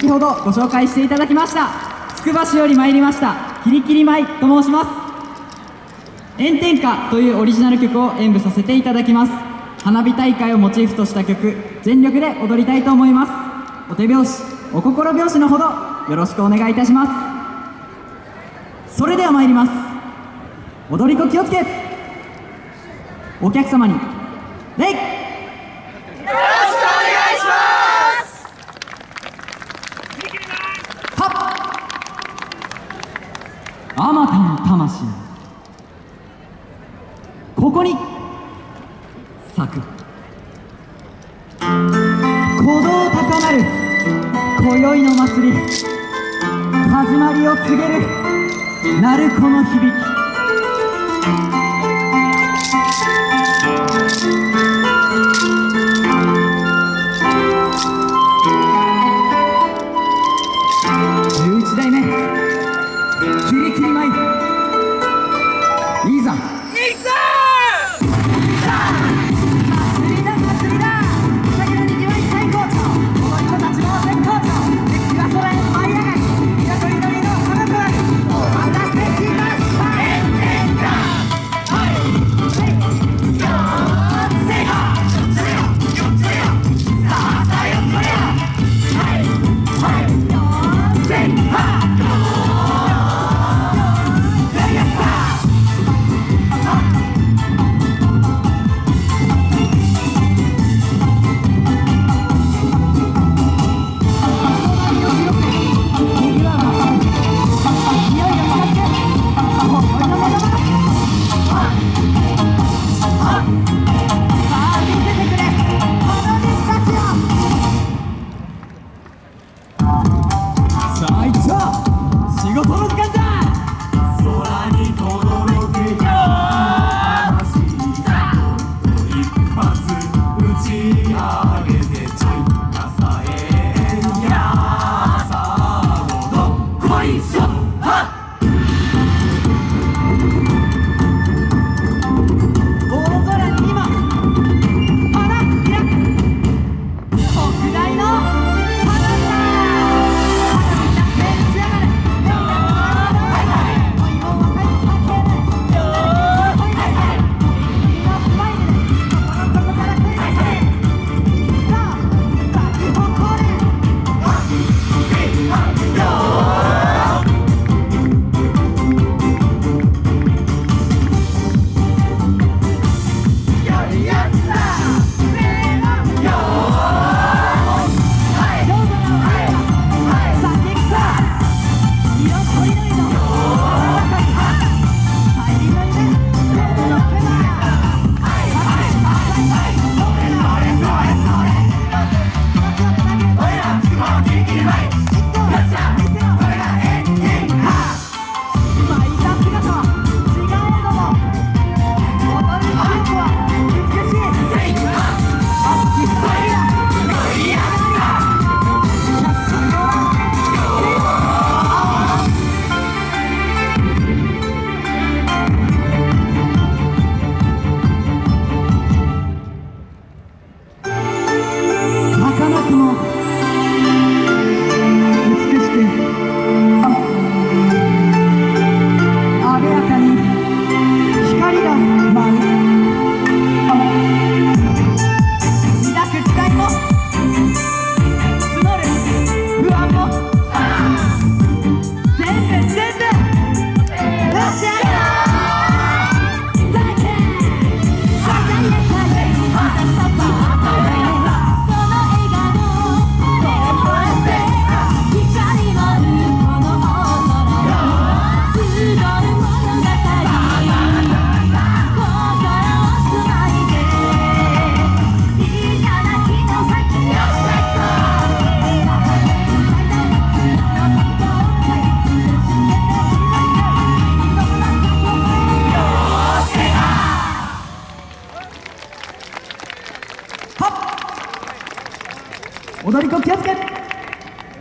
先ほどご紹介していただきましたつくば市より参りましたキリキリ舞と申します。炎天下というオリジナル曲を演舞させていただきます。花火大会をモチーフとした曲全力で踊りたいと思います。お手拍子お心拍子のほどよろしくお願いいたします。それでは参ります。踊り子気をつけ。お客様に礼魂。ここに咲く。鼓動高まる。今宵の祭り。始まりを告げる。鳴子の響き。にし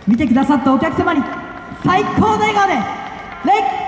見てくださったお客様に最高の笑顔で礼